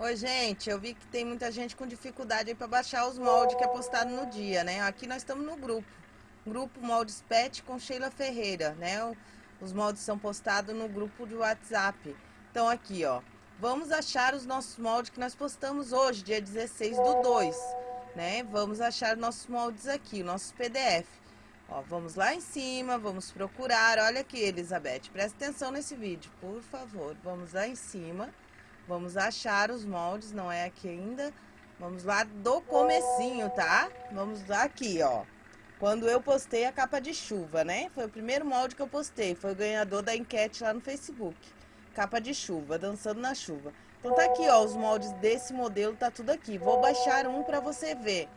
Oi, gente, eu vi que tem muita gente com dificuldade para baixar os moldes que é postado no dia, né? Aqui nós estamos no grupo, grupo Moldes Pet com Sheila Ferreira, né? Os moldes são postados no grupo de WhatsApp. Então aqui, ó, vamos achar os nossos moldes que nós postamos hoje, dia 16 do 2, né? Vamos achar nossos moldes aqui, nossos PDF. Ó, vamos lá em cima, vamos procurar. Olha aqui, Elizabeth, presta atenção nesse vídeo, por favor. Vamos lá em cima, vamos achar os moldes, não é aqui ainda. Vamos lá do comecinho, tá? Vamos aqui, ó. Quando eu postei a capa de chuva, né? Foi o primeiro molde que eu postei, foi o ganhador da enquete lá no Facebook. Capa de chuva, dançando na chuva. Então tá aqui, ó, os moldes desse modelo, tá tudo aqui. Vou baixar um pra você ver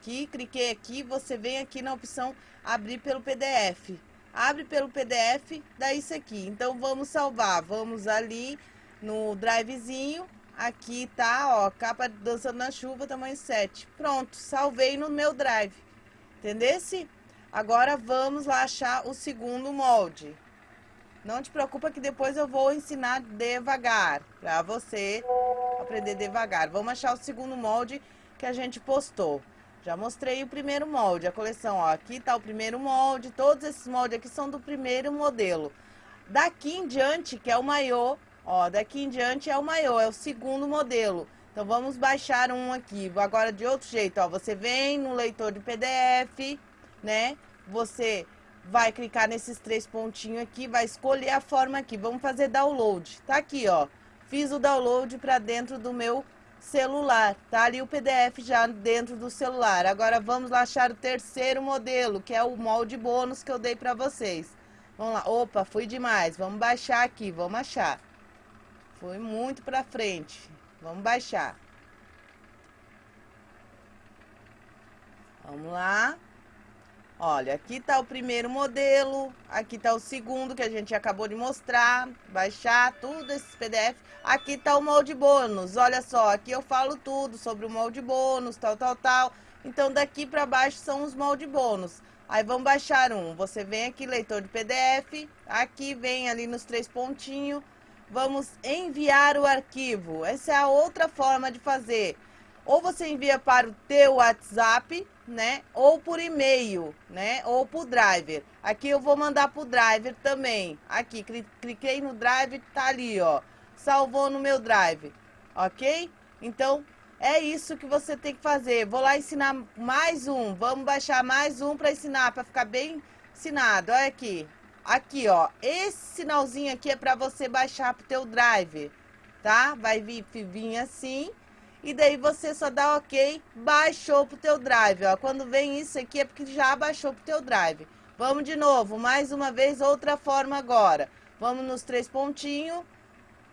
aqui, cliquei aqui, você vem aqui na opção abrir pelo PDF. Abre pelo PDF, dá isso aqui. Então, vamos salvar. Vamos ali no drivezinho. Aqui tá, ó, capa dançando na chuva, tamanho 7. Pronto, salvei no meu drive. Entendesse? Agora, vamos lá achar o segundo molde. Não te preocupa que depois eu vou ensinar devagar, pra você aprender devagar. Vamos achar o segundo molde que a gente postou. Já mostrei o primeiro molde, a coleção, ó, aqui tá o primeiro molde, todos esses moldes aqui são do primeiro modelo. Daqui em diante, que é o maiô, ó, daqui em diante é o maiô, é o segundo modelo. Então vamos baixar um aqui, agora de outro jeito, ó, você vem no leitor de PDF, né, você vai clicar nesses três pontinhos aqui, vai escolher a forma aqui, vamos fazer download, tá aqui, ó, fiz o download para dentro do meu celular. Tá ali o PDF já dentro do celular. Agora vamos lá achar o terceiro modelo, que é o molde bônus que eu dei para vocês. Vamos lá. Opa, fui demais. Vamos baixar aqui, vamos achar. Foi muito para frente. Vamos baixar. Vamos lá. Olha, aqui está o primeiro modelo, aqui está o segundo que a gente acabou de mostrar, baixar tudo esses PDF. Aqui está o molde bônus, olha só, aqui eu falo tudo sobre o molde bônus, tal, tal, tal. Então daqui para baixo são os molde bônus. Aí vamos baixar um, você vem aqui, leitor de PDF, aqui vem ali nos três pontinhos, vamos enviar o arquivo. Essa é a outra forma de fazer. Ou você envia para o teu WhatsApp, né? Ou por e-mail, né? Ou por driver. Aqui eu vou mandar pro driver também. Aqui, cliquei no drive, tá ali, ó. Salvou no meu drive, ok? Então, é isso que você tem que fazer. Vou lá ensinar mais um. Vamos baixar mais um para ensinar, para ficar bem ensinado. Olha aqui. Aqui, ó. Esse sinalzinho aqui é para você baixar pro teu drive, tá? Vai vir, vir assim e daí você só dá ok, baixou pro teu drive, ó. Quando vem isso aqui é porque já baixou pro teu drive. Vamos de novo, mais uma vez, outra forma agora. Vamos nos três pontinhos,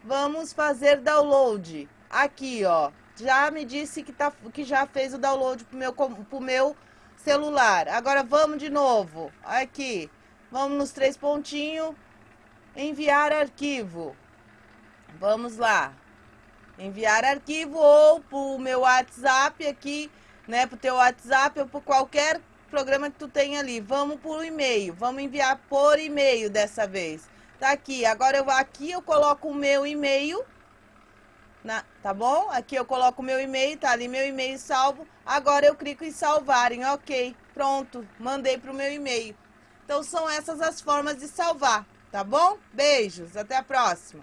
vamos fazer download. Aqui, ó, já me disse que, tá, que já fez o download pro meu, pro meu celular. Agora vamos de novo, aqui, vamos nos três pontinhos, enviar arquivo. Vamos lá enviar arquivo ou pro meu WhatsApp aqui, né, pro teu WhatsApp ou por qualquer programa que tu tenha ali. Vamos por e-mail, vamos enviar por e-mail dessa vez. Tá aqui, agora eu aqui eu coloco o meu e-mail, na, tá bom? Aqui eu coloco o meu e-mail, tá ali meu e-mail salvo. Agora eu clico em salvar, em ok, pronto, mandei pro meu e-mail. Então são essas as formas de salvar, tá bom? Beijos, até a próxima.